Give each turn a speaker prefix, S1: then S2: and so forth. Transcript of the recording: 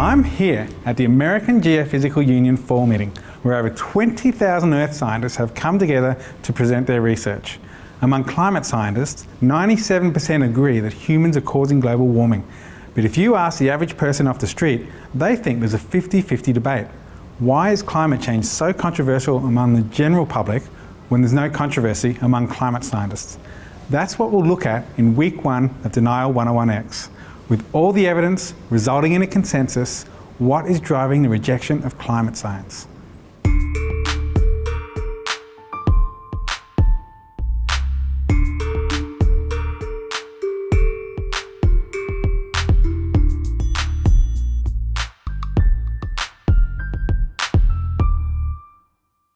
S1: I'm here at the American Geophysical Union Fall Meeting, where over 20,000 Earth scientists have come together to present their research. Among climate scientists, 97% agree that humans are causing global warming. But if you ask the average person off the street, they think there's a 50-50 debate. Why is climate change so controversial among the general public when there's no controversy among climate scientists? That's what we'll look at in week one of Denial 101X. With all the evidence resulting in a consensus, what is driving the rejection of climate science?